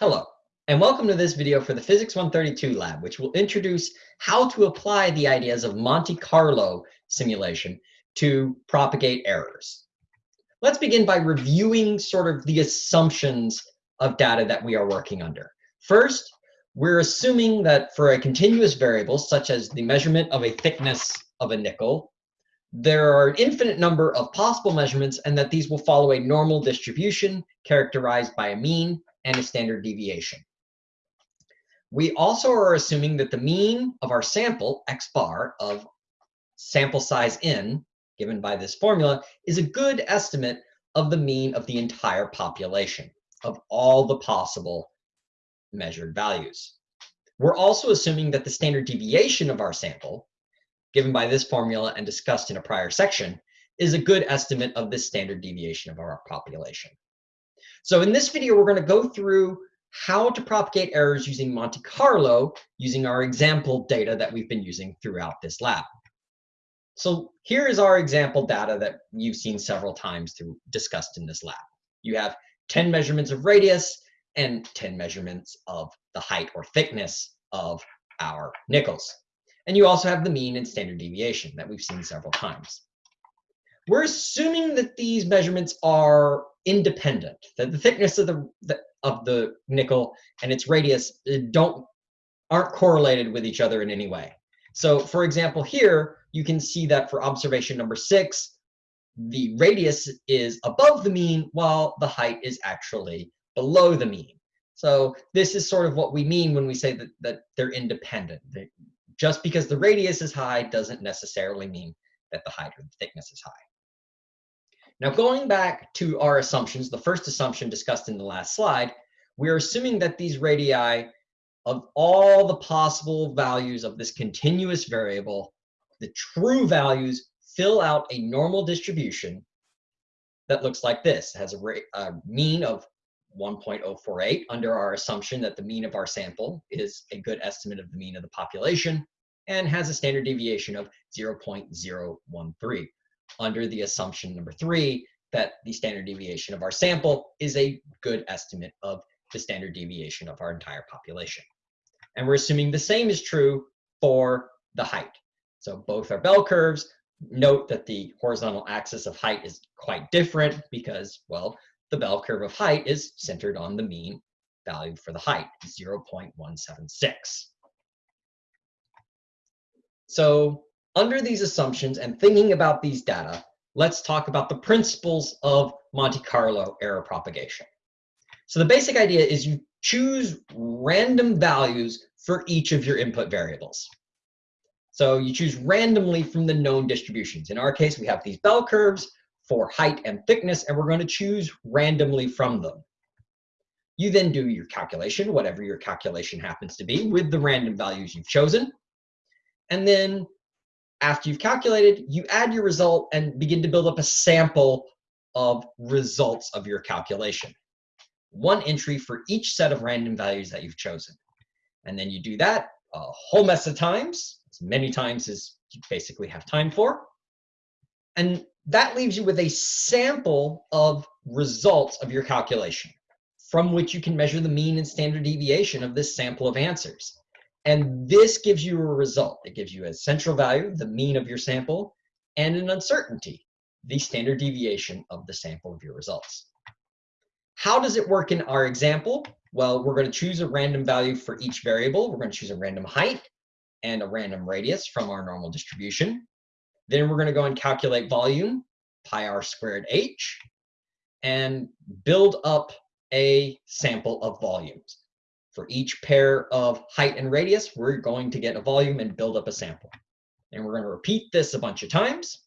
Hello, and welcome to this video for the Physics 132 lab, which will introduce how to apply the ideas of Monte Carlo simulation to propagate errors. Let's begin by reviewing sort of the assumptions of data that we are working under. First, we're assuming that for a continuous variable, such as the measurement of a thickness of a nickel, there are an infinite number of possible measurements and that these will follow a normal distribution characterized by a mean and a standard deviation. We also are assuming that the mean of our sample, x bar, of sample size n, given by this formula, is a good estimate of the mean of the entire population, of all the possible measured values. We're also assuming that the standard deviation of our sample, given by this formula and discussed in a prior section, is a good estimate of the standard deviation of our population. So in this video, we're going to go through how to propagate errors using Monte Carlo using our example data that we've been using throughout this lab. So here is our example data that you've seen several times through discussed in this lab. You have 10 measurements of radius and 10 measurements of the height or thickness of our nickels. And you also have the mean and standard deviation that we've seen several times. We're assuming that these measurements are independent, that the thickness of the, the of the nickel and its radius uh, don't aren't correlated with each other in any way. So for example, here you can see that for observation number six, the radius is above the mean while the height is actually below the mean. So this is sort of what we mean when we say that, that they're independent. Just because the radius is high doesn't necessarily mean that the height or the thickness is high. Now going back to our assumptions, the first assumption discussed in the last slide, we're assuming that these radii of all the possible values of this continuous variable, the true values fill out a normal distribution that looks like this. It has a, a mean of 1.048 under our assumption that the mean of our sample is a good estimate of the mean of the population and has a standard deviation of 0.013 under the assumption number three, that the standard deviation of our sample is a good estimate of the standard deviation of our entire population. And we're assuming the same is true for the height. So both are bell curves. Note that the horizontal axis of height is quite different because, well, the bell curve of height is centered on the mean value for the height, 0.176. So under these assumptions and thinking about these data, let's talk about the principles of Monte Carlo error propagation. So the basic idea is you choose random values for each of your input variables. So you choose randomly from the known distributions. In our case, we have these bell curves for height and thickness, and we're going to choose randomly from them. You then do your calculation, whatever your calculation happens to be, with the random values you've chosen. And then after you've calculated, you add your result and begin to build up a sample of results of your calculation. One entry for each set of random values that you've chosen. And then you do that a whole mess of times, as many times as you basically have time for. And that leaves you with a sample of results of your calculation from which you can measure the mean and standard deviation of this sample of answers. And this gives you a result. It gives you a central value, the mean of your sample, and an uncertainty, the standard deviation of the sample of your results. How does it work in our example? Well, we're going to choose a random value for each variable. We're going to choose a random height and a random radius from our normal distribution. Then we're going to go and calculate volume, pi r squared h, and build up a sample of volumes. For each pair of height and radius, we're going to get a volume and build up a sample. And we're going to repeat this a bunch of times.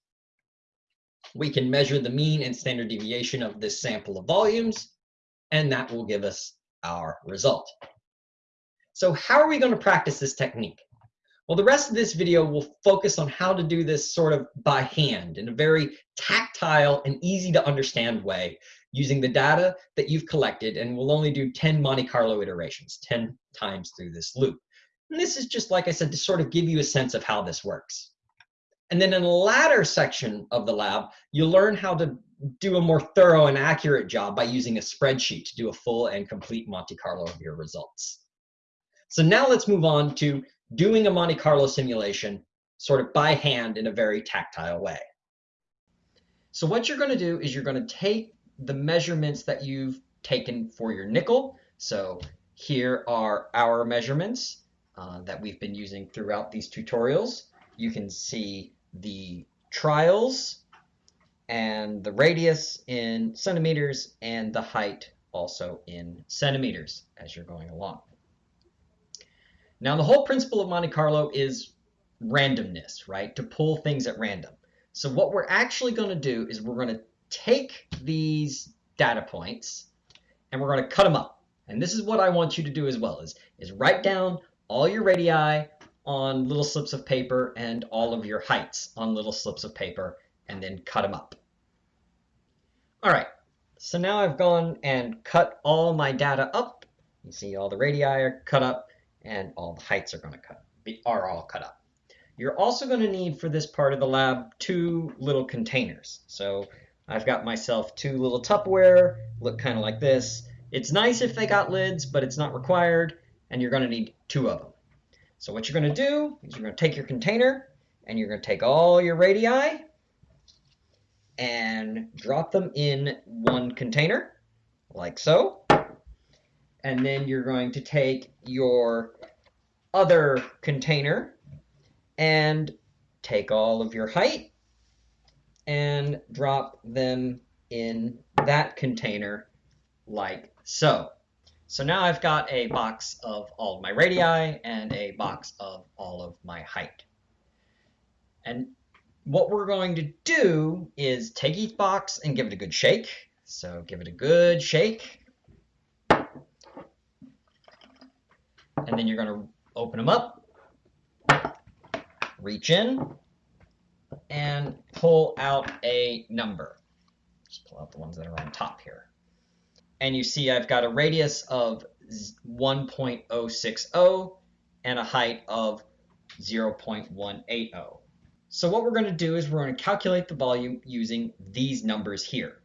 We can measure the mean and standard deviation of this sample of volumes, and that will give us our result. So how are we going to practice this technique? Well, the rest of this video will focus on how to do this sort of by hand in a very tactile and easy to understand way using the data that you've collected and we'll only do 10 Monte Carlo iterations, 10 times through this loop. And this is just, like I said, to sort of give you a sense of how this works. And then in the latter section of the lab, you'll learn how to do a more thorough and accurate job by using a spreadsheet to do a full and complete Monte Carlo of your results. So now let's move on to doing a Monte Carlo simulation sort of by hand in a very tactile way. So what you're going to do is you're going to take the measurements that you've taken for your nickel. So here are our measurements uh, that we've been using throughout these tutorials. You can see the trials and the radius in centimeters and the height also in centimeters as you're going along. Now the whole principle of Monte Carlo is randomness, right? To pull things at random. So what we're actually going to do is we're going to take these data points and we're going to cut them up. And this is what I want you to do as well is, is write down all your radii on little slips of paper and all of your heights on little slips of paper and then cut them up. All right, so now I've gone and cut all my data up. You see all the radii are cut up and all the heights are going to cut are all cut up. You're also going to need for this part of the lab two little containers. So I've got myself two little Tupperware, look kind of like this. It's nice if they got lids, but it's not required, and you're going to need two of them. So what you're going to do is you're going to take your container, and you're going to take all your radii and drop them in one container, like so. And then you're going to take your other container and take all of your height and drop them in that container like so. So now I've got a box of all of my radii and a box of all of my height. And what we're going to do is take each box and give it a good shake. So give it a good shake. And then you're going to open them up, reach in, and pull out a number. Just pull out the ones that are on top here. And you see I've got a radius of 1.060 and a height of 0.180. So what we're going to do is we're going to calculate the volume using these numbers here.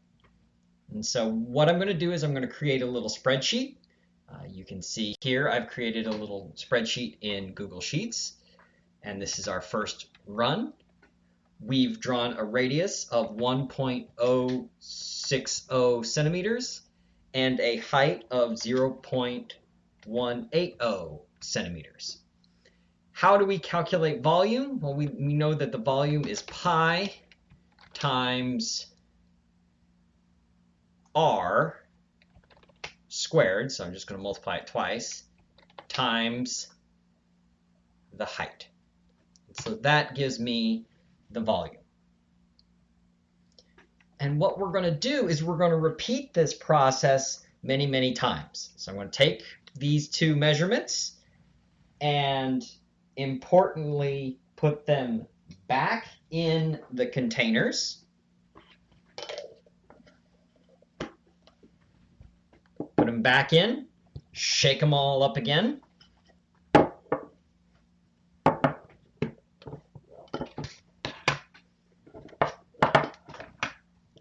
And so what I'm going to do is I'm going to create a little spreadsheet. Uh, you can see here I've created a little spreadsheet in Google Sheets. And this is our first run. We've drawn a radius of 1.060 centimeters and a height of 0.180 centimeters. How do we calculate volume? Well, we, we know that the volume is pi times r squared, so I'm just going to multiply it twice, times the height. So that gives me the volume. And what we're going to do is we're going to repeat this process many, many times. So I'm going to take these two measurements and importantly, put them back in the containers. Put them back in, shake them all up again.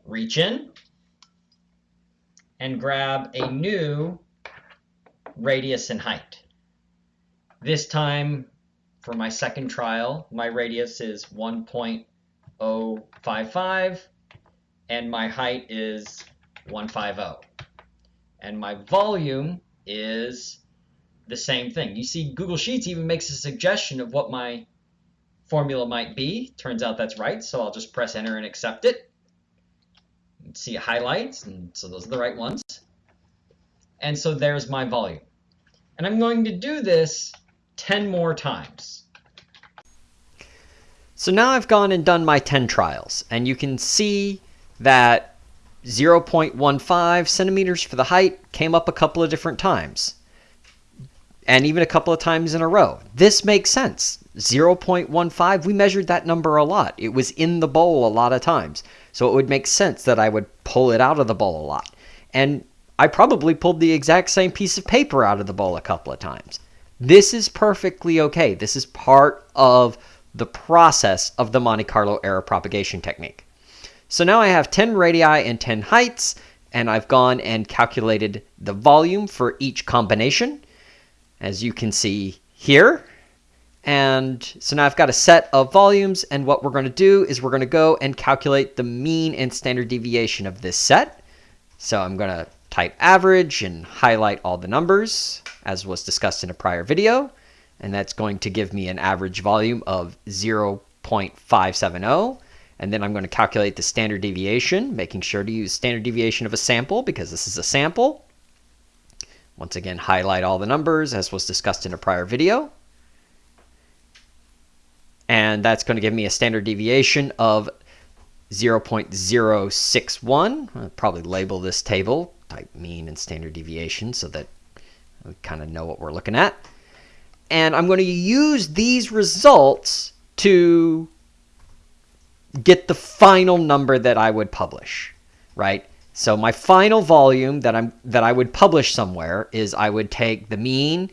Reach in and grab a new radius and height. This time for my second trial, my radius is 1.055 and my height is 150. And my volume is the same thing. You see, Google Sheets even makes a suggestion of what my formula might be. Turns out that's right, so I'll just press enter and accept it. See highlights, and so those are the right ones. And so there's my volume. And I'm going to do this 10 more times. So now I've gone and done my 10 trials, and you can see that 0.15 centimeters for the height came up a couple of different times, and even a couple of times in a row. This makes sense. 0.15, we measured that number a lot. It was in the bowl a lot of times, so it would make sense that I would pull it out of the bowl a lot. And I probably pulled the exact same piece of paper out of the bowl a couple of times. This is perfectly okay. This is part of the process of the Monte Carlo error propagation technique. So now I have 10 radii and 10 heights, and I've gone and calculated the volume for each combination, as you can see here. And so now I've got a set of volumes, and what we're going to do is we're going to go and calculate the mean and standard deviation of this set. So I'm going to type average and highlight all the numbers, as was discussed in a prior video. And that's going to give me an average volume of 0.570. And then I'm going to calculate the standard deviation, making sure to use standard deviation of a sample because this is a sample. Once again, highlight all the numbers as was discussed in a prior video. And that's going to give me a standard deviation of 0.061. I'll probably label this table, type mean and standard deviation so that we kind of know what we're looking at. And I'm going to use these results to get the final number that I would publish, right? So my final volume that I'm that I would publish somewhere is I would take the mean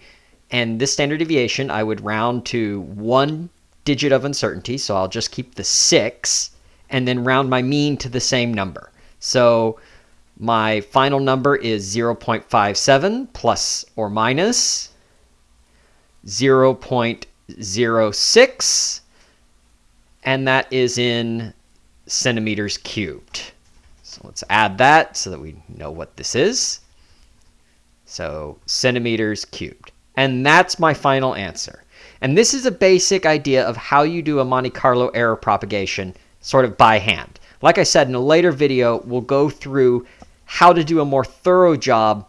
and this standard deviation I would round to one digit of uncertainty, so I'll just keep the 6 and then round my mean to the same number. So my final number is 0.57 plus or minus 0.06 and that is in centimeters cubed. So let's add that so that we know what this is. So centimeters cubed. And that's my final answer. And this is a basic idea of how you do a Monte Carlo error propagation sort of by hand. Like I said, in a later video, we'll go through how to do a more thorough job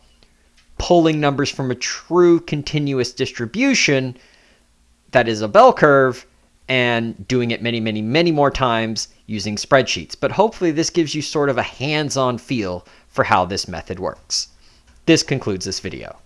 pulling numbers from a true continuous distribution that is a bell curve and doing it many, many, many more times using spreadsheets. But hopefully this gives you sort of a hands-on feel for how this method works. This concludes this video.